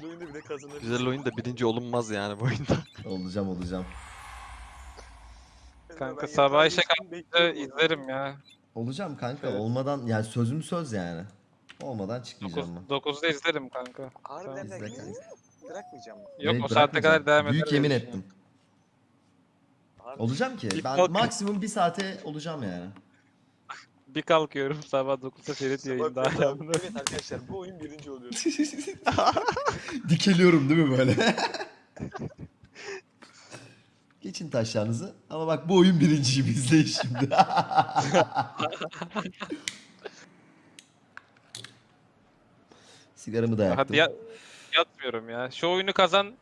güzel oyunda bile kazanabilir. Güzel oyunda birinci olunmaz yani bu oyunda. Olacağım olacağım. Kanka Ben sabah işe orada. izlerim ya. Olacağım kanka. Evet. Olmadan yani sözüm söz yani. Olmadan çıkmayacağım ben. 9'da izlerim kanka. Harbiden Tamam, de izle kanka. bırakmayacağım. Yok Evet, o saatte kadar devam eder. Büyük yemin ettim. Harbi. Olacağım ki. Ben maksimum bir saate olacağım yani. Bir kalkıyorum sabah 9'da Ferit yayında. Hala. Evet arkadaşlar bu oyun birinci oluyor. Dikeliyorum değil mi böyle? Geçin taşlarınızı. Ama bak bu oyun birinciyim izleyin şimdi. Sigaramı da yaktım. Hadi ya, yatmıyorum ya. Şu oyunu kazan.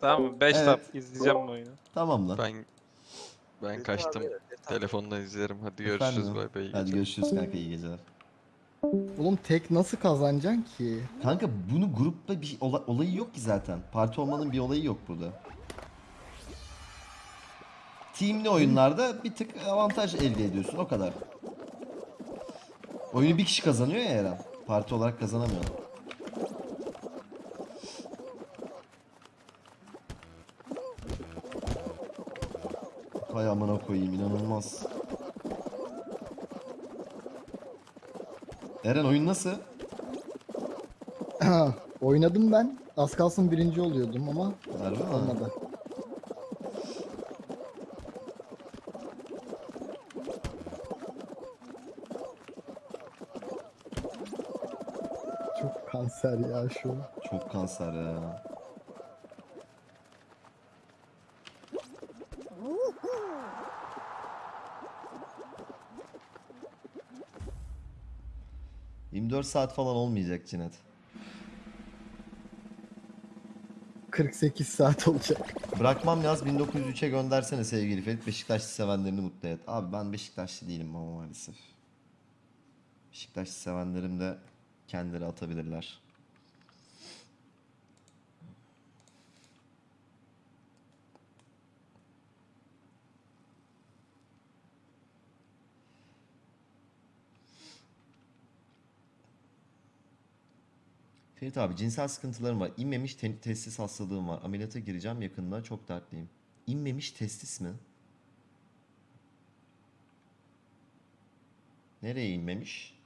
Tamam mı? 5 Evet. tap izleyeceğim bu oyunu. Tamam lan. Ben ben kaçtım. abi. Telefondan izlerim. Hadi Efendim? görüşürüz bay bay. iyi Hadi geceler. görüşürüz kanka iyi geceler. Oğlum tek nasıl kazanacaksın ki? Kanka bunu grupta bir ola- olayı yok ki zaten. Parti olmanın bir olayı yok burada. Teamli oyunlarda bir tık avantaj elde ediyorsun o kadar. Oyunu bir kişi kazanıyor ya Eren. Parti olarak kazanamıyor. Hay amına koyayım inanılmaz. Eren oyun nasıl? Oynadım ben. Az kalsın birinci oluyordum ama Harbi mi? olmadı. Çok kanser ya şu. Çok kanser ya. ...24 saat falan olmayacak Cinet. 48 saat olacak. Bırakmam yaz 1903'e göndersene sevgili Ferit. Beşiktaşlı sevenlerini mutlu et. Abi ben Beşiktaşlı değilim ama maalesef. Beşiktaşlı sevenlerim de kendileri atabilirler. Ferit abi cinsel sıkıntılarım var. İnmemiş te- testis hastalığım var. Ameliyata gireceğim yakında. Çok dertliyim. İnmemiş testis mi? Nereye inmemiş?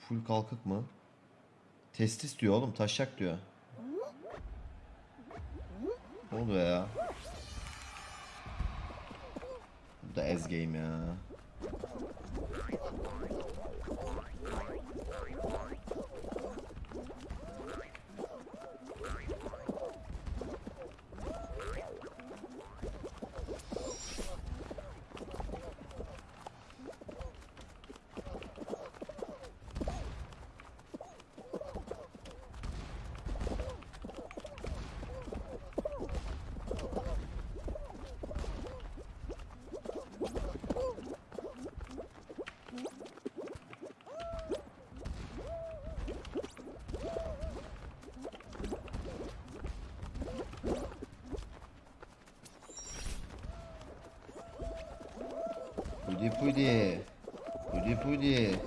Full kalkık mı? Testis diyor oğlum, taşak diyor. Ne oluyor ya? Bu da ez game ya. Pudi pudi. Pudi pudi.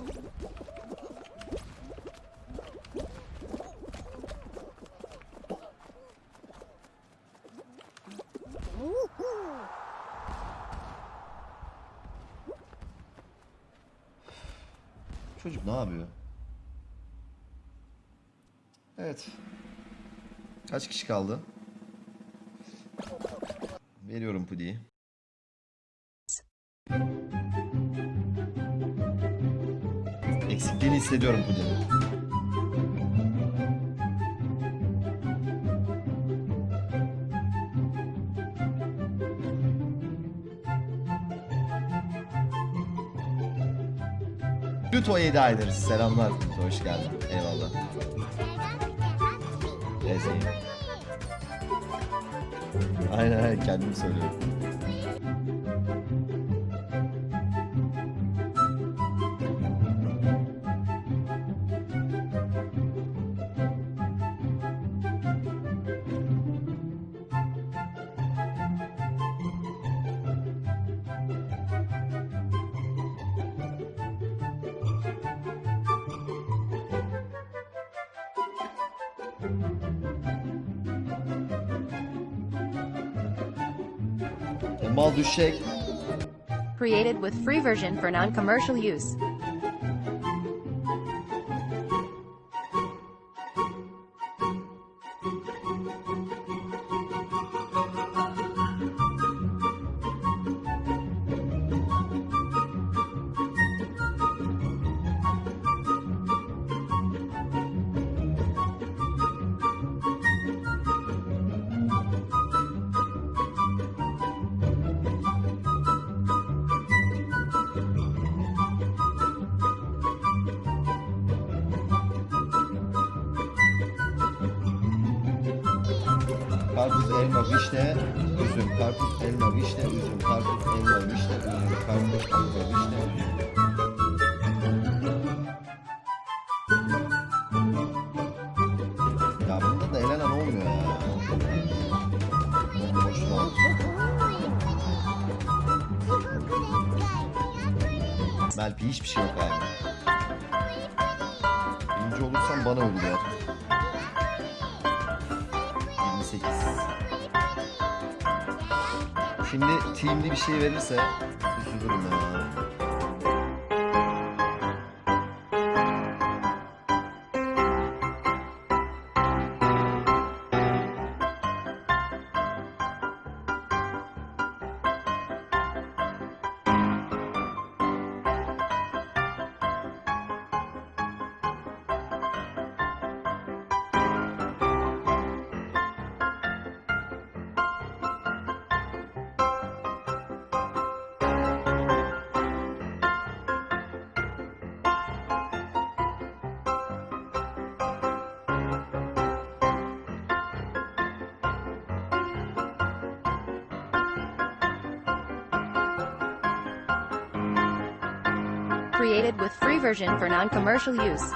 Çocuk ne yapıyor? Evet. Kaç kişi kaldı? Veriyorum Pudi'yi. Eksikliğini hissediyorum Pudi'nin. Pluto'ya hediye ederiz. Selamlar Pluto, hoş geldin. Eyvallah. Ezeyim. Aynen aynen kendim söylüyorum. Mal. Created with free version for non-commercial use. Karpuz, elma, vişne, üzüm. Karpuz, elma, vişne, üzüm. Karpuz, elma, vişne, üzüm. Karpuz, elma, vişne, üzüm. Ya bunda da elenen olmuyor ya. Boşuna. Melpi hiçbir şey yok abi. Birinci olursam bana ödüler. 28. Şimdi teamli bir şey verirse Created with free version for non-commercial use.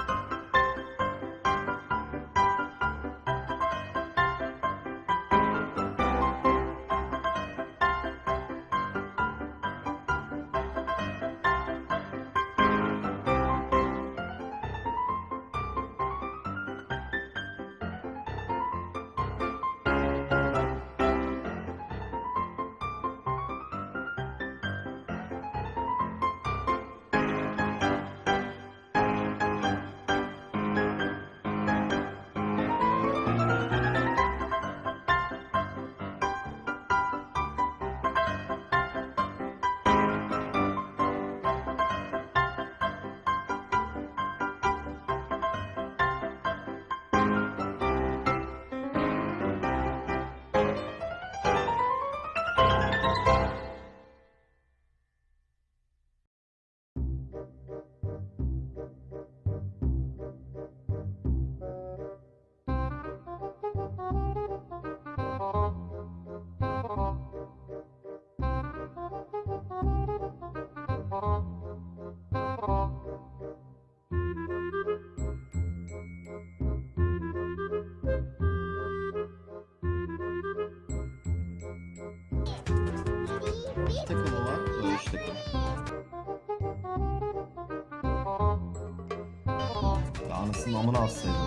Anasının amına alsaydı.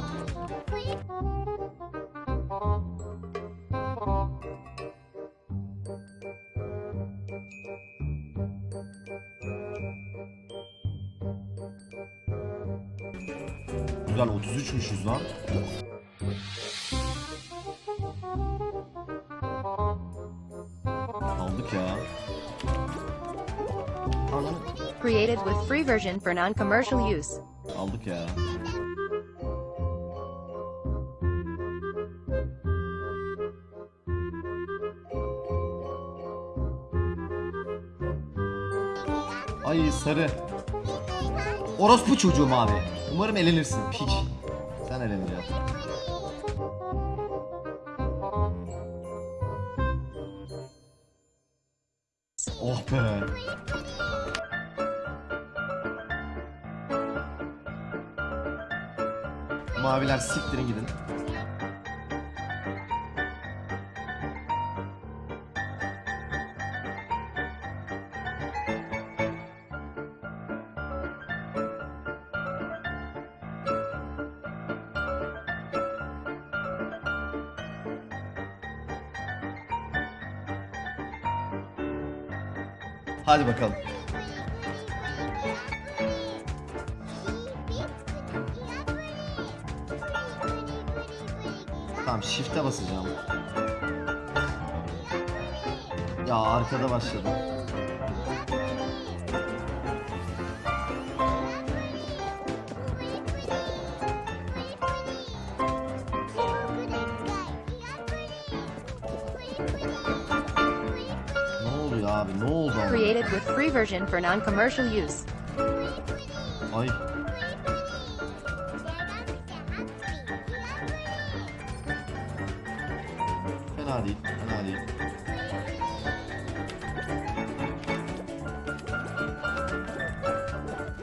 Güzel 33'müşüz lan. Aldık ya. Created with free version for non-commercial use. aldık ya. Ay sarı. Orospu çocuğum abi. Umarım elenirsin piç. Sen eleneceksin. Oh be. Maviler siktirin gidin. Hadi bakalım. Tamam shift'e basacağım. Ya arkada başladım. Oluyor abi? Ne oldu ama? Created with free version for non-commercial use. Ay. Fena değil, fena değil.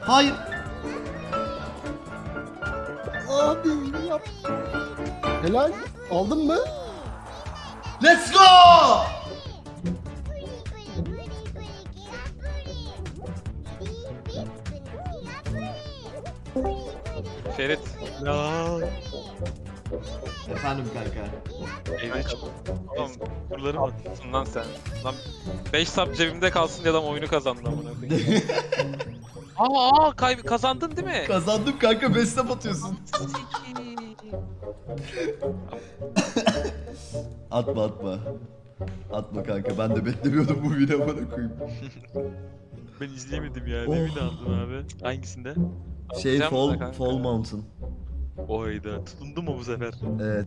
Hayır. Abi yap. Helal. Aldın mı? Let's go! Ferit. Ya. Efendim kanka. Evde çok Oğlum kurlarım var. Nasılsın lan sen? Lan 5 sap cebimde kalsın diye adam oyunu kazandı amına koyayım. Aa, aa kay- kazandın değil mi? Kazandım kanka bestep atıyorsun. Atma atma. Atma kanka ben de beklemiyordum bu video bana koyayım. Ben izleyemedim ya. Oh. Ne bir aldın abi? Hangisinde? Şey Fall. Fall Mountain. Oyda. Tutundum mu bu sefer? Evet.